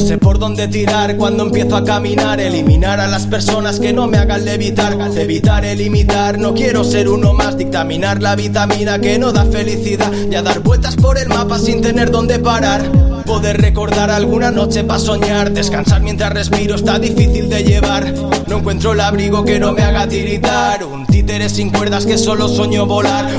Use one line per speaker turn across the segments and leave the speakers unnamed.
sé por dónde tirar cuando empiezo a caminar. Eliminar a las personas que no me hagan levitar. Evitar el imitar, no quiero ser uno más. Dictaminar la vitamina que no da felicidad. Y a dar vueltas por el mapa sin tener dónde parar. Poder recordar alguna noche para soñar. Descansar mientras respiro está difícil de llevar. No encuentro el abrigo que no me haga tiritar. Un títere sin cuerdas que solo sueño volar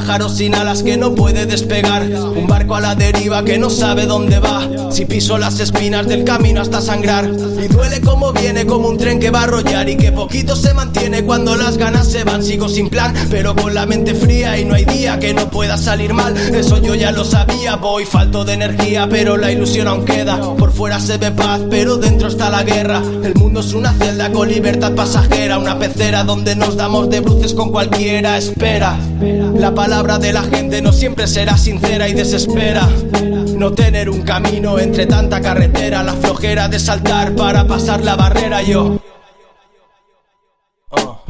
pájaro sin alas que no puede despegar. Un barco a la deriva que no sabe dónde va. Si piso las espinas del camino hasta sangrar. Y duele como viene como un tren que va a arrollar. Y que poquito se mantiene cuando las ganas se van. Sigo sin plan pero con la mente fría Y no hay día que no pueda salir mal. Eso yo ya lo sabía Voy falto de energía pero la ilusión aún queda. Por fuera se ve paz pero dentro está la guerra. El mundo es una celda con libertad pasajera Una pecera donde nos damos de bruces con cualquiera Espera, la palabra de la gente no siempre será sincera y desespera. No tener un camino entre tanta carretera, la flojera de saltar para pasar la barrera yo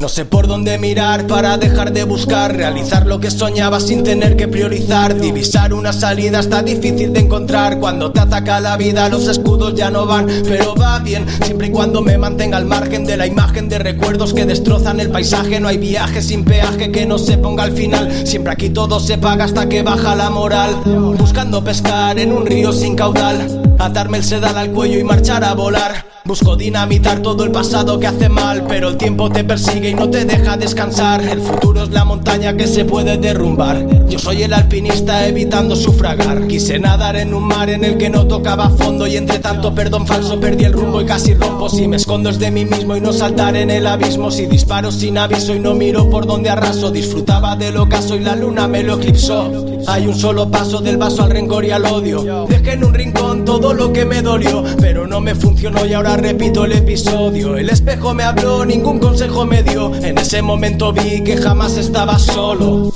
no sé por dónde mirar para dejar de buscar Realizar lo que soñaba sin tener que priorizar Divisar una salida está difícil de encontrar. Cuando te ataca la vida los escudos ya no van Pero va bien, siempre y cuando me mantenga al margen De la imagen de recuerdos que destrozan el paisaje. No hay viaje sin peaje que no se ponga al final Siempre aquí todo se paga hasta que baja la moral. Buscando pescar en un río sin caudal Atarme el sedal al cuello y marchar a volar Busco dinamitar todo el pasado que hace mal Pero el tiempo te persigue y no te deja descansar. El futuro es la montaña que se puede derrumbar. Yo soy el alpinista evitando sufragar. Quise nadar en un mar en el que no tocaba fondo Y entre tanto perdón falso perdí el rumbo y casi rompo. Si me escondo es de mí mismo y no saltar en el abismo. Si disparo sin aviso y no miro por donde arraso. Disfrutaba del ocaso y la luna me lo eclipsó. Hay un solo paso del vaso al rencor y al odio. Dejé en un rincón todo lo que me dolió Pero no me funcionó y repito el episodio. El espejo me habló, ningún consejo me dio. En ese momento vi que jamás estaba solo